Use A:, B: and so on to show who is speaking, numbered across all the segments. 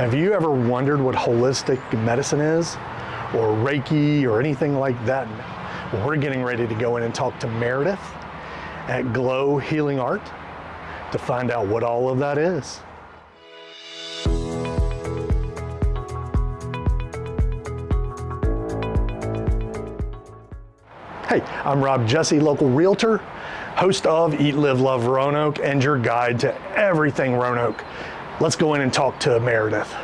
A: Have you ever wondered what holistic medicine is? Or Reiki or anything like that? We're getting ready to go in and talk to Meredith at Glow Healing Art to find out what all of that is. Hey, I'm Rob Jesse, local realtor, host of Eat, Live, Love Roanoke, and your guide to everything Roanoke. Let's go in and talk to Meredith.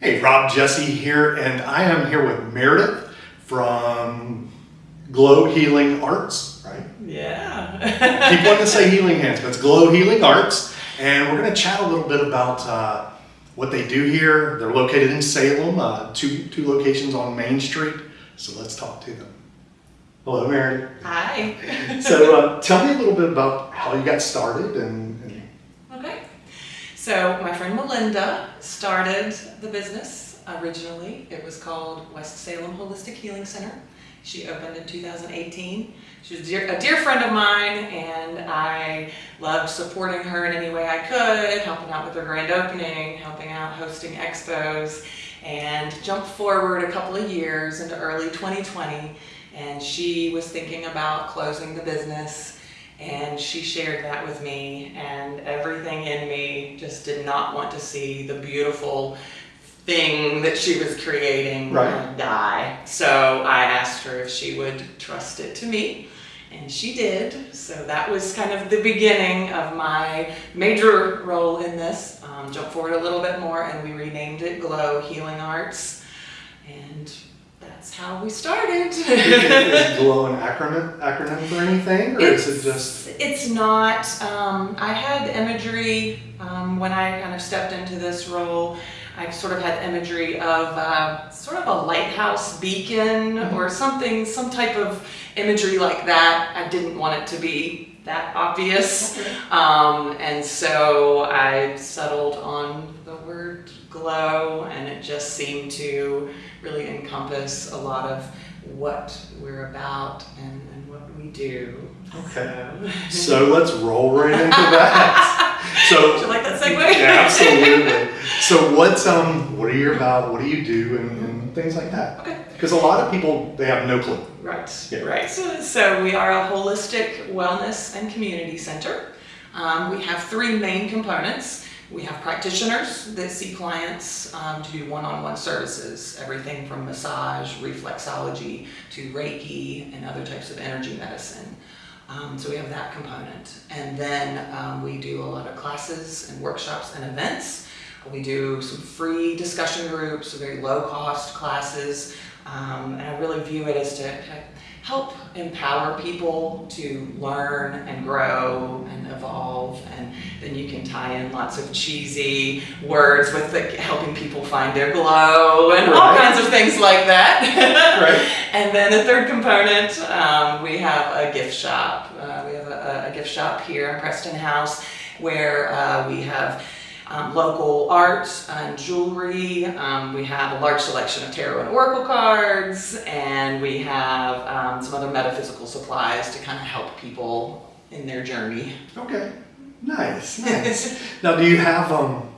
A: Hey, Rob Jesse here, and I am here with Meredith from Glow Healing Arts, right?
B: Yeah.
A: Keep wanting to say Healing Hands, but it's Glow Healing Arts, and we're going to chat a little bit about uh, what they do here. They're located in Salem, uh, two, two locations on Main Street, so let's talk to them. Hello, Meredith.
B: Hi.
A: So uh, tell me a little bit about how you got started and, and
B: Okay. So my friend Melinda started the business originally. It was called West Salem Holistic Healing Center. She opened in 2018. She was a dear, a dear friend of mine, and I loved supporting her in any way I could, helping out with her grand opening, helping out hosting expos, and jumped forward a couple of years into early 2020, and she was thinking about closing the business and she shared that with me and everything in me did not want to see the beautiful thing that she was creating
A: Right.
B: die. So i asked her if she would trust it to me and she did. So that was kind of the beginning of my major role in this. Um, jump forward a little bit more and we renamed it glow healing arts. And that's how we started
A: is Glow an acronym acronym for anything, or is it just
B: It's not. Um, I had imagery um, when I kind of stepped into this role. I sort of had imagery of uh, sort of a lighthouse beacon or something, some type of imagery like that. I didn't want it to be that obvious. Um, and so I settled on the word glow, and it just seemed to really encompass a lot of what we're about and, and what we do.
A: Okay.
B: So-
A: So let's roll right into that.
B: Would you
A: So
B: like that segue?
A: yeah, absolutely. So what's um what are you about? What do you do and, and things like that?
B: Okay.
A: Because a lot of people they have no clue.
B: Right,
A: Yeah.
B: right. So, so we are a holistic wellness and community center. Um, we have three main components. We have practitioners that see clients um, to do one-on-one services, everything from massage, reflexology, to Reiki, and other types of energy medicine. Um, so we have that component. And then um, we do a lot of classes and workshops and events. We do some free discussion groups, very low-cost classes. Um, and I really view it as to help empower people to learn and grow and evolve. And then you can tie in lots of cheesy words with the, helping people find their glow and all
A: Right.
B: kinds of things like that.
A: Right.
B: And then the third component, um, we have a gift shop. Uh, we have a, a gift shop here in Preston House where uh, we have um, local art and jewelry. Um, we have a large selection of tarot and oracle cards, and we have um, some other metaphysical supplies to kind of help people in their journey.
A: Okay. Nice. Nice. now, do you have um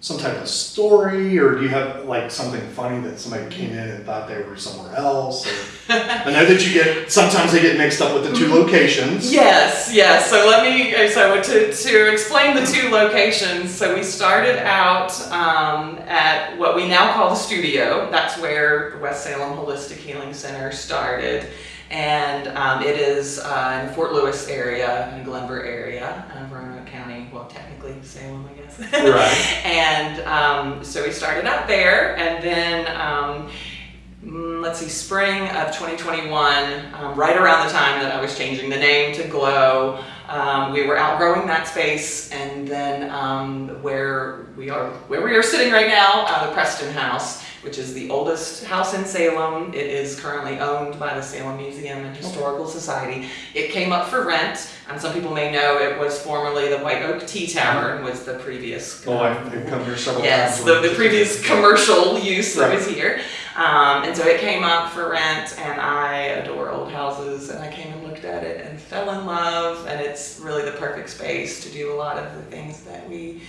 A: some type of story, or do you have like something funny that somebody came in and thought they were somewhere else? Or, I know that you get sometimes they get mixed up with the two locations.
B: Yes, yes. So let me, uh, so to, to explain the two locations, so we started out um, at what we now call the studio. That's where the West Salem Holistic Healing Center started. And um, it is uh, in the Fort Lewis area, in Glenvar area, of Roanoke County, well, technically Salem, I guess.
A: Right.
B: and um, so we started out there, and then um, mm, let's see, spring of 2021, um, right around the time that I was changing the name to Glow, um, we were outgrowing that space, and then um, where we are, where we are sitting right now, uh, the Preston House, which is the oldest house in Salem. It is currently owned by the Salem Museum and Historical Society. It came up for rent. and some people may know it was formerly the White Oak Tea Tavern was the previous.
A: Oh, I've I've come here several
B: Yes,
A: times.
B: the, the previous commercial use that
A: Right.
B: was here. Um, and so it came up for rent, and I adore old houses, and I came and looked at it and fell in love, and it's really the perfect space to do a lot of the things that we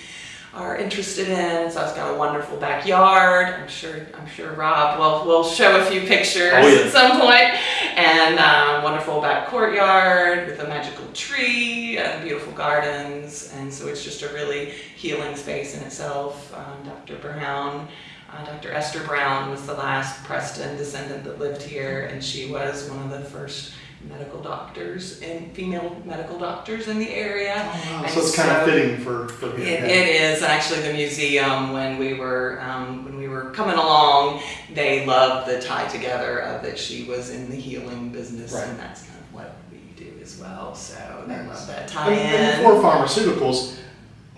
B: are interested in. So it's got a wonderful backyard. I'm sure I'm sure Rob will will show a few pictures
A: Oh, yeah.
B: at some point. And um, wonderful back courtyard with a magical tree and beautiful gardens. And so it's just a really healing space in itself. Um, Dr. Brown. Uh, Dr. Esther Brown was the last Preston descendant that lived here, and she was one of the first medical doctors and female medical doctors in the area. And
A: So it's kind of fitting for, for
B: It,
A: here.
B: it is and actually the museum when we were um, when we were coming along. They loved the tie together of that she was in the healing business,
A: Right.
B: and that's kind of what we do as well. So they love that tie
A: And, before pharmaceuticals,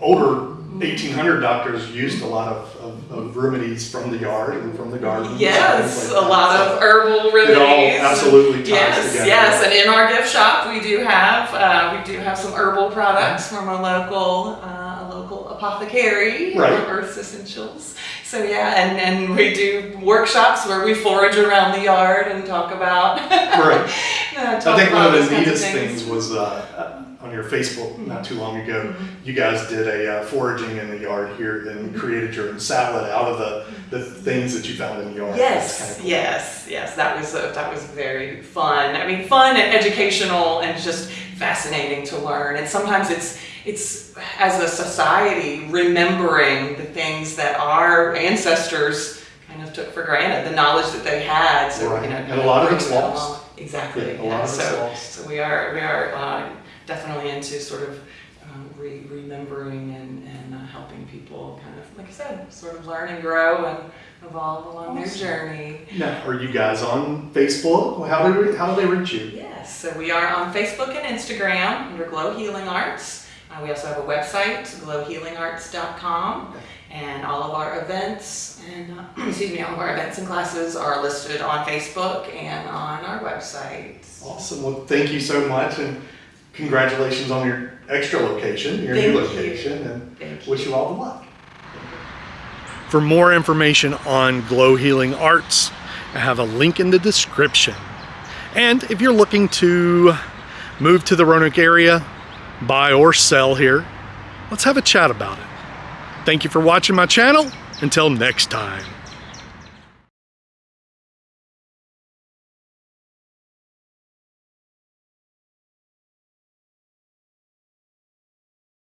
A: older 1800 doctors used a lot of, of, of remedies from the yard and from the garden.
B: Yes,
A: things
B: a lot
A: that.
B: of herbal
A: It
B: remedies.
A: all absolutely ties
B: Yes,
A: together.
B: yes, and in our gift shop we do have uh, we do have some herbal products from a local uh, a local apothecary,
A: Right.
B: uh, Earth's Essentials. So yeah, and, and we do workshops where we forage around the yard and talk about.
A: Right.
B: uh,
A: I
B: talk
A: think one of the neatest
B: things.
A: things was uh, on your Facebook not too long ago.
B: Mm-hmm.
A: You guys did a uh, foraging in the yard here and created your own salad out of the, the things that you found in the yard.
B: Yes,
A: cool.
B: yes, yes. That was uh that was very fun. I mean, fun and educational, and just fascinating to learn. And sometimes it's it's as a society remembering the things that our ancestors kind of took for granted, the knowledge that they had. So
A: Right.
B: you know,
A: And a lot of it's lost.
B: Exactly.
A: Yeah, a lot of it's
B: so,
A: lost.
B: So we are we are uh, definitely into sort of. Um, re- remembering and, and uh, helping people kind of, like I said, sort of learn and grow and evolve along their journey.
A: Now, are you guys on Facebook? How do, we, how do they reach you?
B: Yes, so we are on Facebook and Instagram under Glow Healing Arts. Uh, we also have a website, glowhealingarts.com, and all of our events and uh, excuse me, all of our events and classes are listed on Facebook and on our website.
A: Awesome. Well, thank you so much, and congratulations on your extra location, your new
B: Thank you.
A: location, and
B: Thank you.
A: wish you all the luck. For more information on Glow Healing Arts, I have a link in the description. And if you're looking to move to the Roanoke area, buy or sell here, let's have a chat about it. Thank you for watching my channel. Until next time.